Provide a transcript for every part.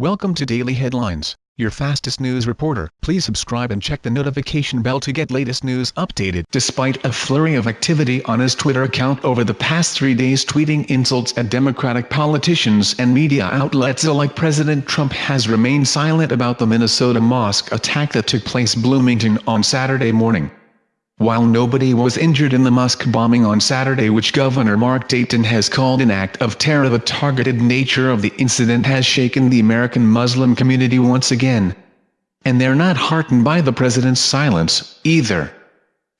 Welcome to Daily Headlines, your fastest news reporter. Please subscribe and check the notification bell to get latest news updated. Despite a flurry of activity on his Twitter account over the past three days tweeting insults at Democratic politicians and media outlets alike President Trump has remained silent about the Minnesota mosque attack that took place Bloomington on Saturday morning. While nobody was injured in the mosque bombing on Saturday which Governor Mark Dayton has called an act of terror the targeted nature of the incident has shaken the American Muslim community once again. And they're not heartened by the president's silence, either.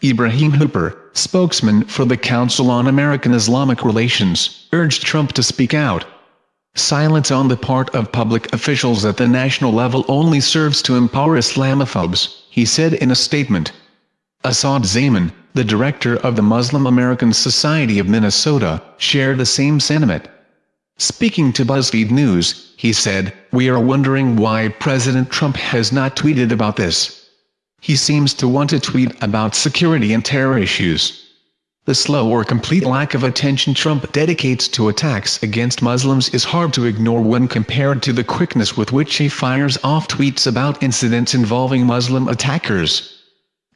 Ibrahim Hooper, spokesman for the Council on American Islamic Relations, urged Trump to speak out. Silence on the part of public officials at the national level only serves to empower Islamophobes, he said in a statement. Asad Zaman, the director of the Muslim American Society of Minnesota, shared the same sentiment. Speaking to BuzzFeed News, he said, We are wondering why President Trump has not tweeted about this. He seems to want to tweet about security and terror issues. The slow or complete lack of attention Trump dedicates to attacks against Muslims is hard to ignore when compared to the quickness with which he fires off tweets about incidents involving Muslim attackers.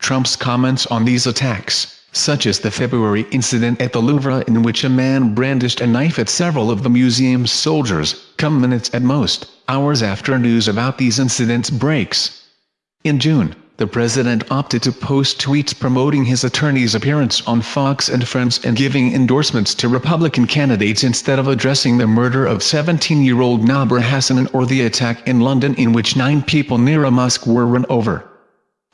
Trump's comments on these attacks, such as the February incident at the Louvre in which a man brandished a knife at several of the museum's soldiers, come minutes at most, hours after news about these incidents breaks. In June, the president opted to post tweets promoting his attorney's appearance on Fox and Friends and giving endorsements to Republican candidates instead of addressing the murder of 17-year-old Nabihah Hassanein or the attack in London in which nine people near a mosque were run over.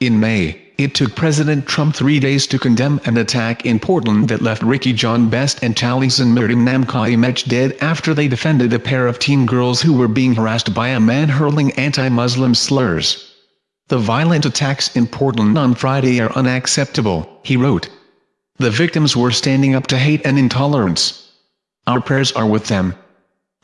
In May, it took President Trump three days to condemn an attack in Portland that left Ricky John Best and Taliesin Miriam Namkai dead after they defended a pair of teen girls who were being harassed by a man hurling anti-Muslim slurs. The violent attacks in Portland on Friday are unacceptable, he wrote. The victims were standing up to hate and intolerance. Our prayers are with them.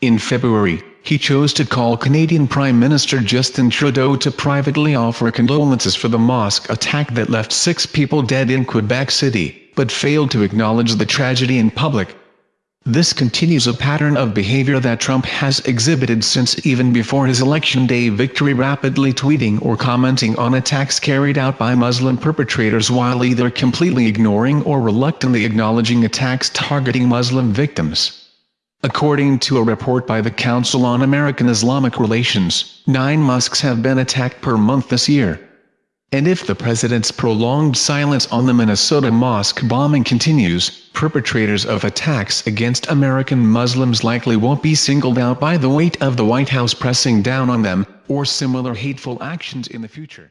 In February, he chose to call Canadian Prime Minister Justin Trudeau to privately offer condolences for the mosque attack that left six people dead in Quebec City, but failed to acknowledge the tragedy in public. This continues a pattern of behavior that Trump has exhibited since even before his election day victory rapidly tweeting or commenting on attacks carried out by Muslim perpetrators while either completely ignoring or reluctantly acknowledging attacks targeting Muslim victims. According to a report by the Council on American Islamic Relations, nine mosques have been attacked per month this year. And if the president's prolonged silence on the Minnesota mosque bombing continues, perpetrators of attacks against American Muslims likely won't be singled out by the weight of the White House pressing down on them, or similar hateful actions in the future.